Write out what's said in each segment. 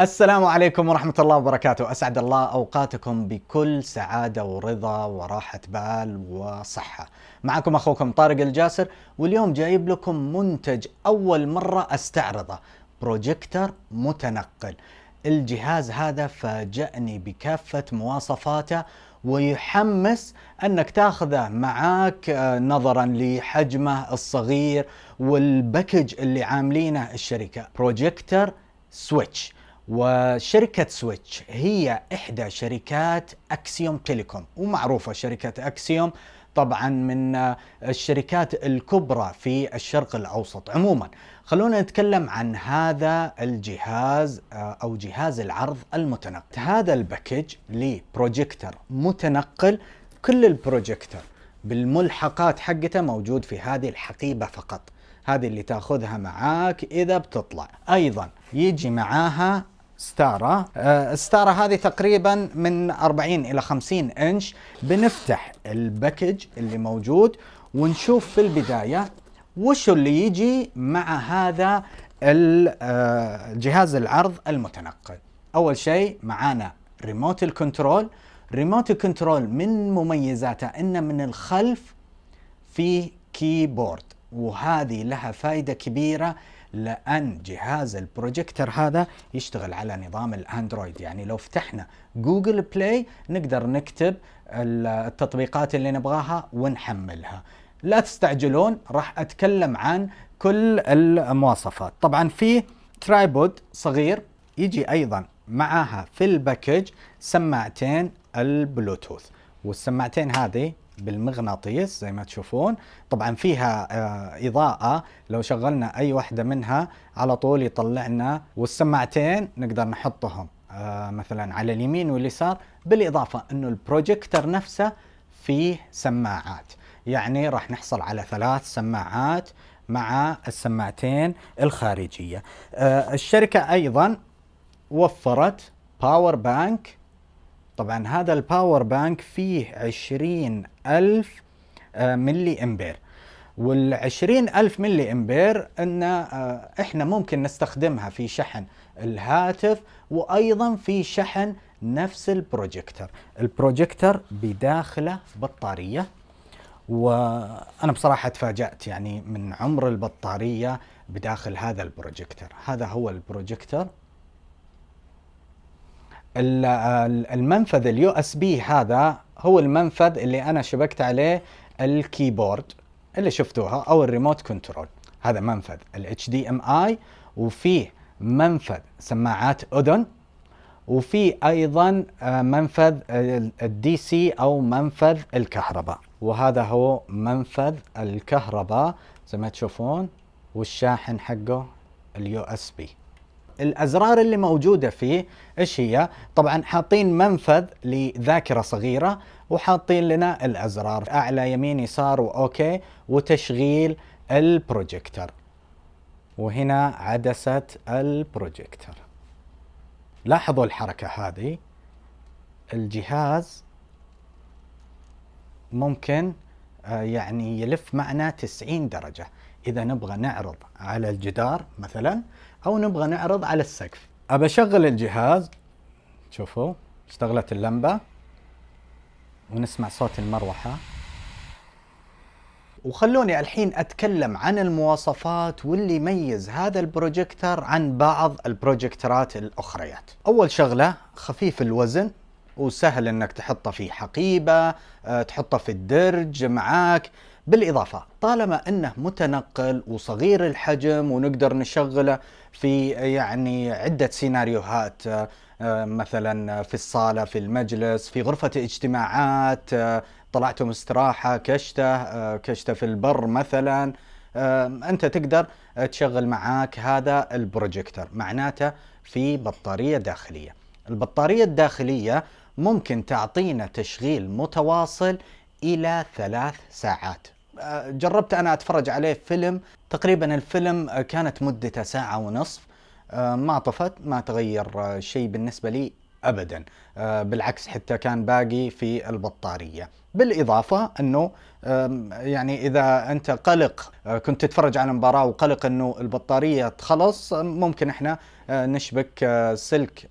السلام عليكم ورحمة الله وبركاته. أسعد الله أوقاتكم بكل سعادة ورضا وراحة بال وصحة. معكم أخوكم طارق الجاسر واليوم جايب لكم منتج أول مرة أستعرضه. بروجيكتر متنقل. الجهاز هذا فاجأني بكافة مواصفاته ويحمس أنك تأخذه معاك آه، نظرا لحجمه الصغير وال package اللي عاملينه الشركة. projector Switch. وشركة Switch هي إحدى شركات Axiom Telecom ومعروفة شركة Axiom طبعا من الشركات الكبرى في الشرق الأوسط عموما. خلونا نتكلم عن هذا الجهاز أو جهاز العرض المتنقل. هذا ال package ل projector متنقل كل البروجيكتر بالملحقات حقته موجود في هذه الحقيبة فقط. هذه اللي تأخذها معاك إذا بتطلع. أيضا يجي معاها ستارة. آه، الستارة هذه تقريبا من 40 إلى 50 إنش. بنفتح ال package اللي موجود ونشوف في البداية وش اللي يجي مع هذا آه، جهاز العرض المتنقل. أول شيء معانا remote ال control remote ال control من مميزاته إنه من الخلف في keyboard وهذه لها فائدة كبيرة لأن جهاز البروجيكتر هذا يشتغل على نظام ال Android. يعني لو فتحنا Google Play نقدر نكتب التطبيقات اللي نبغاها ونحملها. لا تستعجلون راح أتكلم عن كل المواصفات. طبعا في tripod صغير يجي أيضا معاها في ال package سماعتين البلوتوث. والسماعتين هذه بالمغناطيس زي ما تشوفون. طبعا فيها آه، إضاءة. لو شغلنا أي واحدة منها على طول يطلعنا والسماعتين نقدر نحطهم آه، مثلا على اليمين واليسار. بالإضافة أنه البروجيكتر نفسه فيه سماعات. يعني راح نحصل على ثلاث سماعات مع السماعتين الخارجية. آه، الشركة أيضا وفرت power bank طبعا هذا ال power bank فيه عشرين ألف آه، ملي أمبير. والعشرين ألف ملي أمبير إن آه، إحنا ممكن نستخدمها في شحن الهاتف وأيضا في شحن نفس ال projector. ال projector بداخله بطارية. وأنا بصراحة تفاجأت يعني من عمر البطارية بداخل هذا البروجيكتر. هذا هو البروجيكتر. المنفذ ال USB هذا هو المنفذ اللي أنا شبكت عليه ال keyboard اللي شفتوها أو ال remote control هذا منفذ HDMI وفيه منفذ سماعات أذن وفي أيضا آه، منفذ ال DC أو منفذ الكهرباء. وهذا هو منفذ الكهرباء زي ما تشوفون والشاحن حقه ال USB الأزرار اللي موجودة فيه إيش هي؟ طبعا حاطين منفذ لذاكرة صغيرة وحاطين لنا الأزرار أعلى يمين يسار و OK وتشغيل البروجيكتر. وهنا عدسة البروجيكتر. لاحظوا الحركة هذه؟ الجهاز ممكن آه، يعني يلف معنا 90 درجة. إذا نبغى نعرض على الجدار مثلا أو نبغى نعرض على السقف. أبى أشغل الجهاز. شوفوا اشتغلت اللمبة. ونسمع صوت المروحة. وخلوني الحين أتكلم عن المواصفات واللي يميز هذا البروجيكتر عن بعض البروجيكترات الأخريات. أول شغلة خفيف الوزن وسهل إنك تحطه في حقيبة، آه، تحطه في الدرج معاك، بالإضافة طالما أنه متنقل وصغير الحجم ونقدر نشغله في يعني عدة سيناريوهات آه، مثلا في الصالة في المجلس في غرفة اجتماعات آه، طلعتم استراحة كشتة آه، كشتة في البر مثلا أنت تقدر تشغل معاك هذا البروجيكتر معناته في بطارية داخلية. البطارية الداخلية ممكن تعطينا تشغيل متواصل إلى ثلاث ساعات. جربت أنا أتفرج عليه فيلم. تقريبا الفيلم كانت مدته ساعة ونصف. ما طفت ما تغير شيء بالنسبة لي ابدا. آه، بالعكس حتى كان باقي في البطارية. بالإضافة أنه يعني إذا أنت قلق آه، كنت تتفرج على المباراه وقلق أنه البطارية تخلص ممكن إحنا آه، نشبك سلك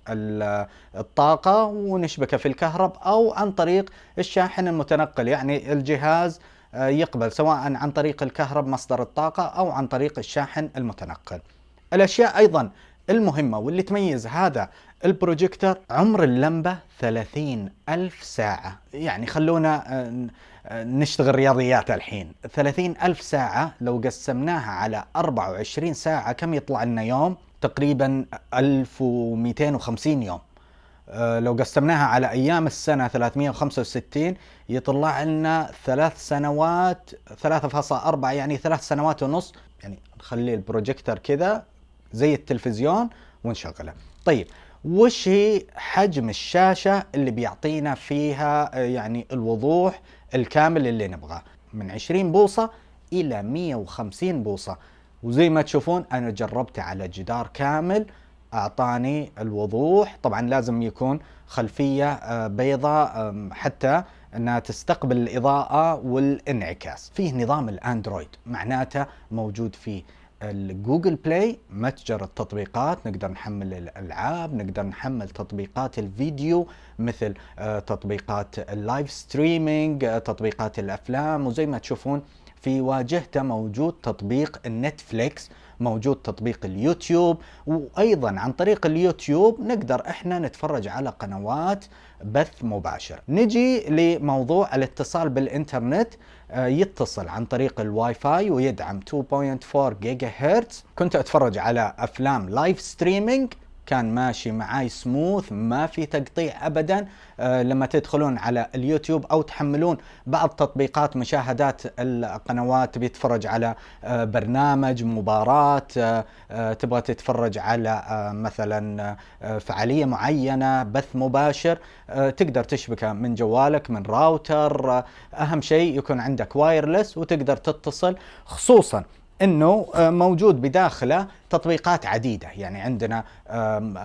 الطاقة ونشبكه في الكهرب أو عن طريق الشاحن المتنقل يعني الجهاز يقبل سواء عن طريق الكهرب مصدر الطاقة أو عن طريق الشاحن المتنقل. الأشياء أيضا المهمة واللي تميز هذا البروجيكتور عمر اللمبة 30 ألف ساعة. يعني خلونا آه، آه، نشتغل رياضيات الحين. 30 ألف ساعة لو قسمناها على 24 ساعة كم يطلع لنا يوم؟ تقريبا 1250 يوم. آه، لو قسمناها على أيام السنة 365 يطلع لنا ثلاث سنوات 3.4 يعني ثلاث سنوات ونص. يعني نخلي البروجيكتور كذا زي التلفزيون ونشغله. طيب وش هي حجم الشاشة اللي بيعطينا فيها آه، يعني الوضوح الكامل اللي نبغاه؟ من 20 بوصة إلى 150 بوصة. وزي ما تشوفون أنا جربته على جدار كامل. أعطاني الوضوح. طبعا لازم يكون خلفية آه، بيضاء حتى إنها تستقبل الإضاءة والانعكاس. فيه نظام ال Android معناته موجود فيه ال Google Play متجر التطبيقات. نقدر نحمل الألعاب نقدر نحمل تطبيقات الفيديو مثل آه، تطبيقات ال live streaming آه، تطبيقات الأفلام. وزي ما تشوفون في واجهته موجود تطبيق ال Netflix موجود تطبيق اليوتيوب وأيضا عن طريق اليوتيوب نقدر إحنا نتفرج على قنوات بث مباشر. نجي لموضوع الاتصال بالإنترنت آه، يتصل عن طريق الواي فاي ويدعم 2.4 جيجا هرتز كنت أتفرج على أفلام live streaming كان ماشي معاي سموث ما في تقطيع ابدا. آه لما تدخلون على اليوتيوب أو تحملون بعض تطبيقات مشاهدات القنوات بيتفرج على آه برنامج مباراة آه, آه، تبغى تتفرج على آه مثلا آه فعالية معينة بث مباشر تقدر تشبكه من جوالك من راوتر. أهم شيء يكون عندك wireless وتقدر تتصل خصوصا إنه آه، موجود بداخله تطبيقات عديدة. يعني عندنا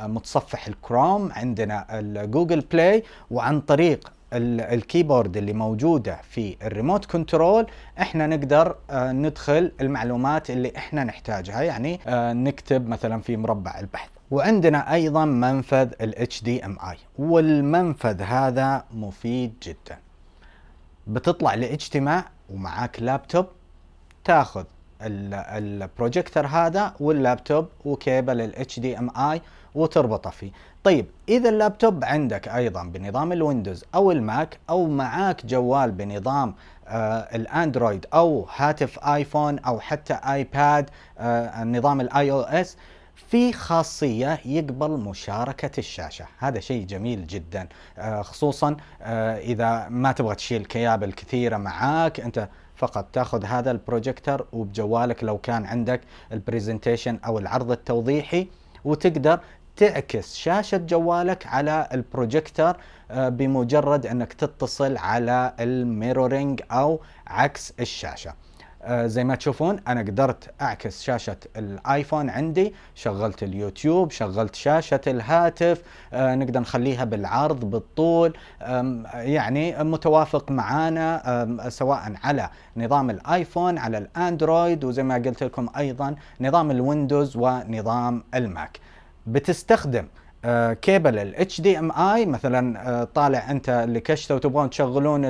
متصفح الكروم عندنا ال Google Play وعن طريق ال keyboard اللي موجودة في ال remote control إحنا نقدر آه، ندخل المعلومات اللي إحنا نحتاجها. يعني آه، نكتب مثلا في مربع البحث. وعندنا أيضا منفذ ال HDMI والمنفذ هذا مفيد جدا. بتطلع لاجتماع ومعاك لابتوب تاخذ البروجيكتور هذا وال laptop و cable MI وتربطه فيه. طيب إذا اللابتوب عندك أيضا بنظام ال Windows أو ال Mac أو معاك جوال بنظام آه ال Android أو هاتف iPhone أو حتى iPad آه نظام ال iOS في خاصية يقبل مشاركة الشاشة. هذا شيء جميل جدا آه خصوصا آه إذا ما تبغى تشيل كيابل كثيرة معاك أنت فقط. تاخذ هذا البروجيكتور وبجوالك لو كان عندك ال presentation أو العرض التوضيحي وتقدر تعكس شاشة جوالك على البروجيكتور آه، بمجرد أنك تتصل على ال mirroring أو عكس الشاشة. زي ما تشوفون أنا قدرت أعكس شاشة ال iPhone عندي شغلت اليوتيوب شغلت شاشة الهاتف آه، نقدر نخليها بالعرض بالطول يعني متوافق معانا سواء على نظام ال iPhone على ال Android وزي ما قلت لكم أيضا نظام ال Windows ونظام ال Mac. بتستخدم آه كيبل ال HDMI مثلا آه طالع أنت لكشته وتبغون تشغلون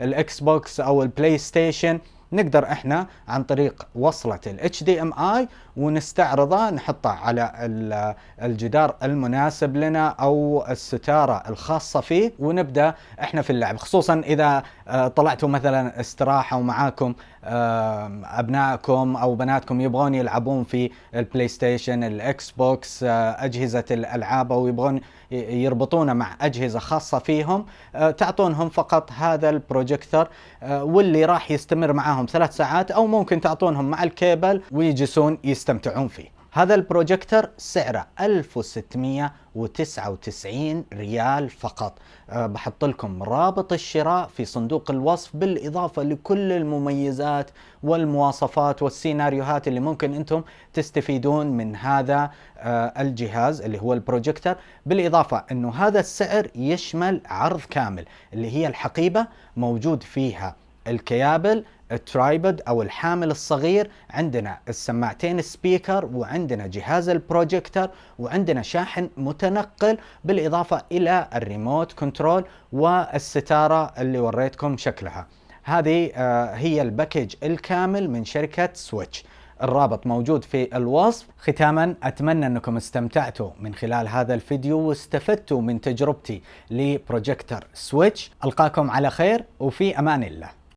ال Xbox أو ال PlayStation نقدر إحنا عن طريق وصلة ال HDMI ونستعرضه نحطه على الجدار المناسب لنا أو الستارة الخاصة فيه ونبدأ إحنا في اللعب. خصوصا إذا آه، طلعتوا مثلا استراحة ومعاكم أبنائكم أو بناتكم يبغون يلعبون في ال PlayStation ال Xbox آه، أجهزة الألعاب أو يبغون يربطونه مع أجهزة خاصة فيهم آه، تعطونهم فقط هذا البروجيكتور آه، واللي راح يستمر معاهم ثلاث ساعات أو ممكن تعطونهم مع الكيبل ويجلسون يستمتعون فيه. هذا البروجيكتور سعره 1699 ريال فقط. أه بحط لكم رابط الشراء في صندوق الوصف بالإضافة لكل المميزات والمواصفات والسيناريوهات اللي ممكن أنتم تستفيدون من هذا أه الجهاز اللي هو البروجيكتور بالإضافة أنه هذا السعر يشمل عرض كامل اللي هي الحقيبة موجود فيها الكيابل ال tripod أو الحامل الصغير عندنا السماعتين speaker وعندنا جهاز البروجيكتور وعندنا شاحن متنقل بالإضافة إلى ال remote control والستارة اللي وريتكم شكلها. هذه آه، هي ال package الكامل من شركة Switch. الرابط موجود في الوصف. ختاما أتمنى أنكم استمتعتوا من خلال هذا الفيديو واستفدتوا من تجربتي ل projector Switch. ألقاكم على خير وفي أمان الله.